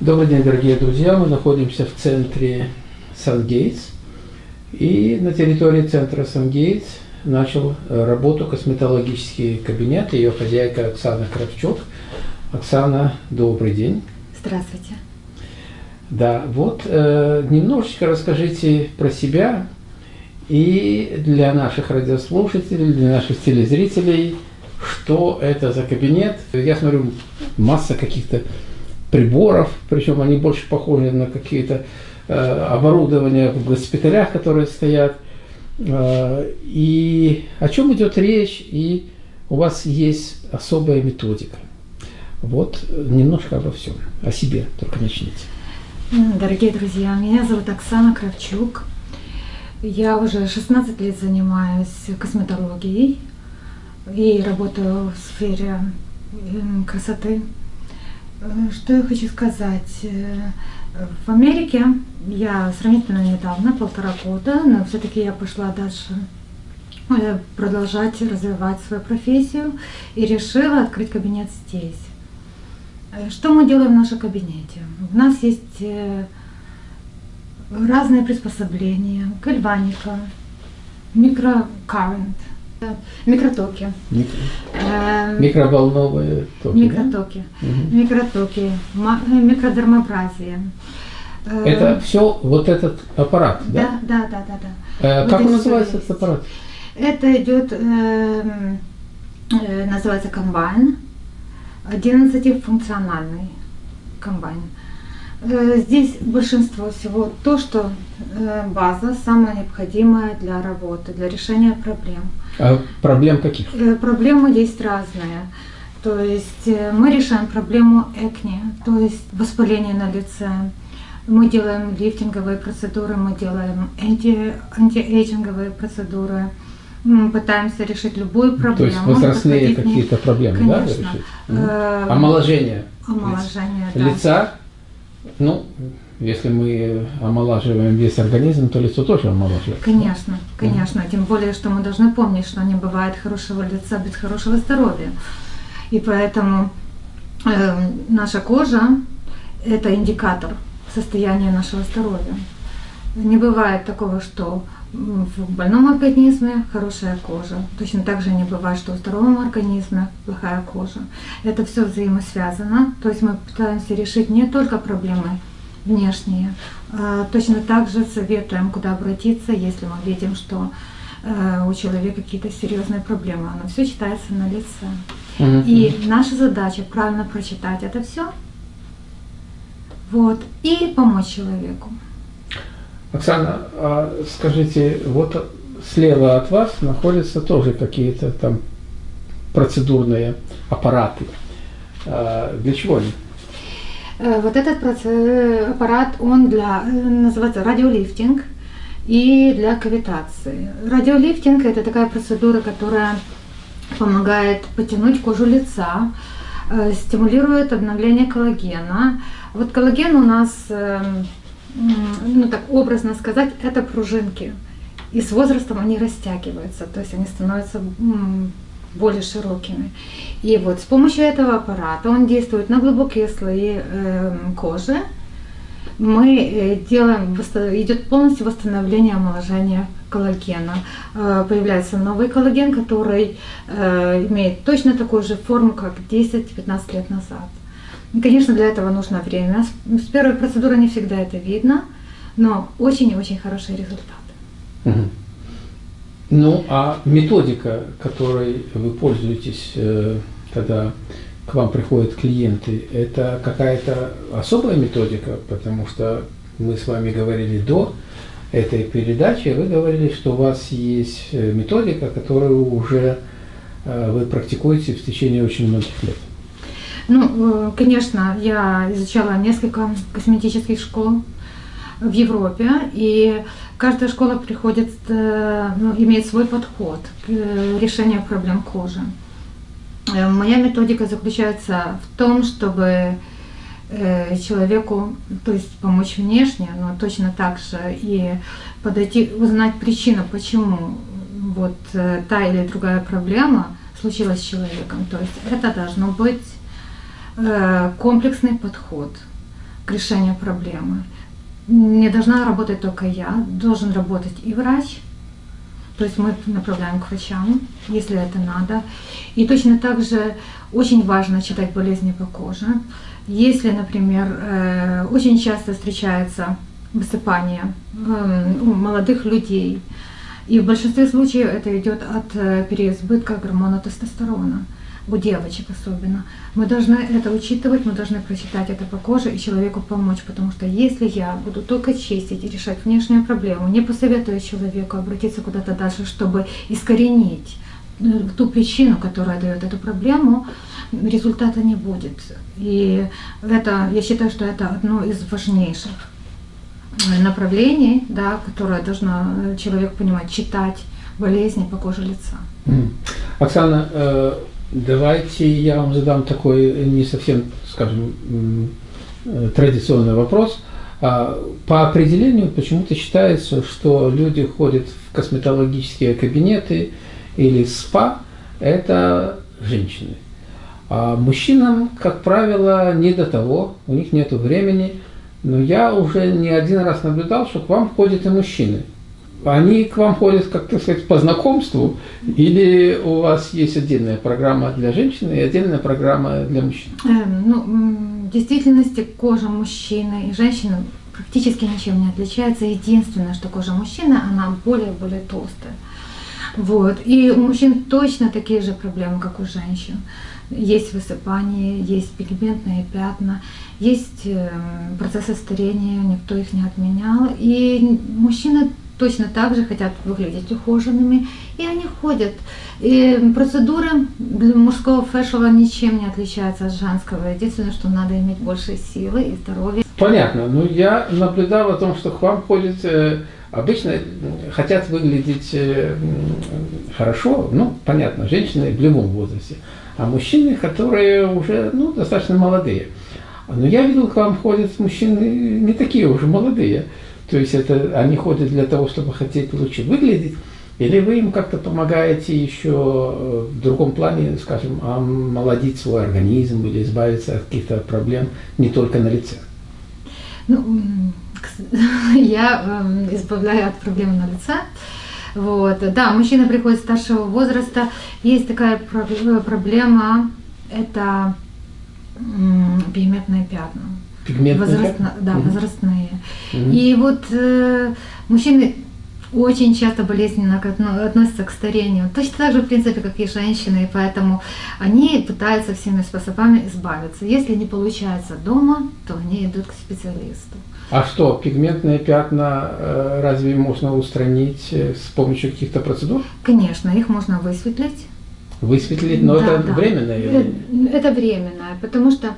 Добрый день, дорогие друзья! Мы находимся в центре Сан-Гейтс. И на территории центра Сан-Гейтс начал э, работу косметологический кабинет, ее хозяйка Оксана Кравчук. Оксана, добрый день. Здравствуйте. Да, вот э, немножечко расскажите про себя и для наших радиослушателей, для наших телезрителей, что это за кабинет. Я смотрю, масса каких-то приборов, причем они больше похожи на какие-то э, оборудования в госпиталях, которые стоят. Э, и о чем идет речь, и у вас есть особая методика. Вот немножко обо всем, о себе только начните. Дорогие друзья, меня зовут Оксана Кравчук. Я уже 16 лет занимаюсь косметологией и работаю в сфере красоты. Э, что я хочу сказать? Э, в Америке я сравнительно недавно, полтора года, но все-таки я пошла дальше э, продолжать развивать свою профессию и решила открыть кабинет здесь. Что мы делаем в нашем кабинете? У нас есть разные приспособления, гальваника, микрокаррент – Микротоки. Микро... Эм, Микроволновые токи. Микротоки. Да? Угу. Микротоки, э, микродермообразие. Э, Это все вот этот аппарат, да? Да, да, да, да. да. Э, вот как он называется, этот аппарат? Это идет, э, э, называется комбайн, 11-функциональный комбайн. Э, здесь большинство всего то, что э, база самая необходимая для работы, для решения проблем. А проблем каких? Э, проблемы есть разные. То есть мы решаем проблему экни, то есть воспаление на лице. Мы делаем лифтинговые процедуры, мы делаем анти, антиэйджинговые процедуры. Мы пытаемся решить любую проблему. То есть возрастные какие-то проблемы, Конечно. да, решить? Омоложение. Омоложение, лица. да. Лица ну, если мы омолаживаем весь организм, то лицо тоже омолаживается. Конечно, конечно. Тем более, что мы должны помнить, что не бывает хорошего лица без хорошего здоровья. И поэтому э, наша кожа – это индикатор состояния нашего здоровья. Не бывает такого, что в больном организме хорошая кожа. Точно так же не бывает, что в здоровом организме плохая кожа. Это все взаимосвязано. То есть мы пытаемся решить не только проблемы внешние, а точно так же советуем, куда обратиться, если мы видим, что э, у человека какие-то серьезные проблемы. Оно все читается на лице. И наша задача правильно прочитать это все, вот, и помочь человеку. Оксана, а скажите, вот слева от вас находятся тоже какие-то там процедурные аппараты. А для чего они? Э, вот этот аппарат, он для, э, называется радиолифтинг и для кавитации. Радиолифтинг – это такая процедура, которая помогает потянуть кожу лица, э, стимулирует обновление коллагена. Вот коллаген у нас эм, ну так образно сказать, это пружинки. И с возрастом они растягиваются, то есть они становятся более широкими. И вот с помощью этого аппарата, он действует на глубокие слои э, кожи, мы э, делаем, идет полностью восстановление омоложения коллагена. Э, появляется новый коллаген, который э, имеет точно такую же форму, как 10-15 лет назад. И, конечно, для этого нужно время. С первой процедуры не всегда это видно, но очень и очень хорошие результаты. Угу. Ну, а методика, которой вы пользуетесь, э, когда к вам приходят клиенты, это какая-то особая методика, потому что мы с вами говорили до этой передачи, вы говорили, что у вас есть э, методика, которую уже э, вы практикуете в течение очень многих лет. Ну, э, конечно, я изучала несколько косметических школ в Европе, и каждая школа приходит, э, ну, имеет свой подход к э, решению проблем кожи. Моя методика заключается в том, чтобы человеку, то есть помочь внешне, но точно так же и подойти, узнать причину, почему вот та или другая проблема случилась с человеком. То есть это должно быть комплексный подход. к решению проблемы. Не должна работать только я, должен работать и врач, то есть мы направляем к врачам, если это надо. И точно так же очень важно читать болезни по коже. Если, например, э, очень часто встречается высыпание эм, у молодых людей, и в большинстве случаев это идет от э, переизбытка гормона тестостерона у девочек особенно. Мы должны это учитывать, мы должны прочитать это по коже и человеку помочь, потому что если я буду только чистить и решать внешнюю проблему, не посоветую человеку обратиться куда-то дальше, чтобы искоренить э, ту причину, которая дает эту проблему, результата не будет. И это, я считаю, что это одно из важнейших э, направлений, да, которое должно э, человек понимать, читать болезни по коже лица. Оксана, Давайте я вам задам такой не совсем, скажем, традиционный вопрос. А, по определению почему-то считается, что люди ходят в косметологические кабинеты или спа – это женщины. А мужчинам, как правило, не до того, у них нет времени. Но я уже не один раз наблюдал, что к вам ходят и мужчины они к вам ходят, как так сказать, по знакомству, или у вас есть отдельная программа для женщин и отдельная программа для мужчин? Эм, ну, в действительности кожа мужчины и женщины практически ничем не отличается. Единственное, что кожа мужчины, она более-более толстая. Вот. И у мужчин точно такие же проблемы, как у женщин. Есть высыпание, есть пигментные пятна, есть эм, процессы старения, никто их не отменял. И мужчины точно так же хотят выглядеть ухоженными, и они ходят. И процедуры для мужского фэшела ничем не отличаются от женского. Единственное, что надо иметь больше силы и здоровья. Понятно. Ну, я наблюдал о том, что к вам ходят э, обычно хотят выглядеть э, хорошо, ну, понятно, женщины в любом возрасте, а мужчины, которые уже, ну, достаточно молодые. Но я видел, к вам ходят мужчины не такие уже молодые. То есть это они ходят для того, чтобы хотеть лучше выглядеть, или вы им как-то помогаете еще э, в другом плане, скажем, омолодить свой организм или избавиться от каких-то проблем не только на лице? Ну, я эм, избавляю от проблем на лице. Вот. Да, мужчина приходит старшего возраста. Есть такая э, проблема, это пигментные пятна. Пигментные Возрастно, Да, угу. возрастные. Угу. И вот э, мужчины очень часто болезненно относятся к старению. Точно так же, в принципе, как и женщины, и поэтому они пытаются всеми способами избавиться. Если не получается дома, то они идут к специалисту. А что, пигментные пятна э, разве можно устранить э, с помощью каких-то процедур? Конечно, их можно высветлить. Высветлить, но да, это да. временное? Это, это временное, потому что э,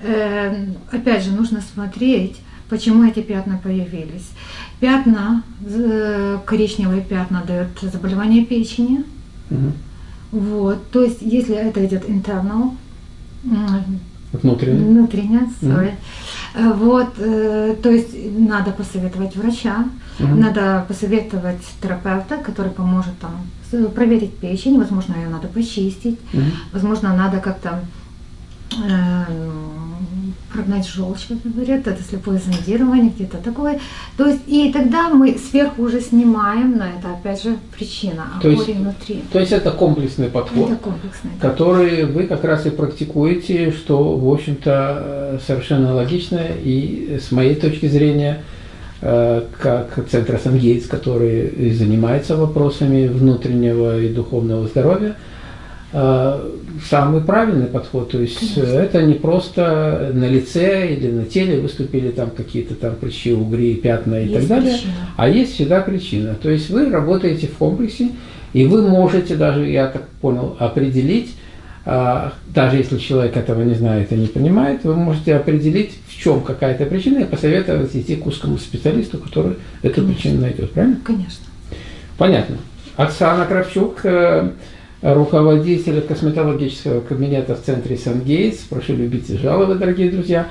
опять же, нужно смотреть, почему эти пятна появились. Пятна, э, коричневые пятна дают заболевание печени. Угу. Вот, то есть, если это идет internal, внутренне, внутренне sorry, угу. вот, э, то есть надо посоветовать врача, угу. надо посоветовать терапевта, который поможет там проверить печень, возможно, ее надо почистить, угу. возможно, надо как-то э, прогнать желчь, говорят, это слепое зондирование, где-то такое. То есть, и тогда мы сверху уже снимаем, но это опять же причина, а то есть, внутри. То есть это комплексный подход, это комплексный, да. который вы как раз и практикуете, что, в общем-то, совершенно логично и с моей точки зрения, э, как Центр Сангейтс, который занимается вопросами внутреннего и духовного здоровья, Э, самый правильный подход. То есть Конечно. это не просто на лице или на теле выступили там какие-то там прыщи, угри, пятна и есть так далее, причина. а есть всегда причина. То есть вы работаете в комплексе, и вы можете даже, я так понял, определить, а, даже если человек этого не знает и не понимает, вы можете определить, в чем какая-то причина, и посоветовать идти к узкому специалисту, который эту Конечно. причину найдет. Правильно? Конечно. Понятно. Оксана Кравчук, э, руководителя косметологического кабинета в центре Сангейтс. Прошу любить и жаловать, дорогие друзья.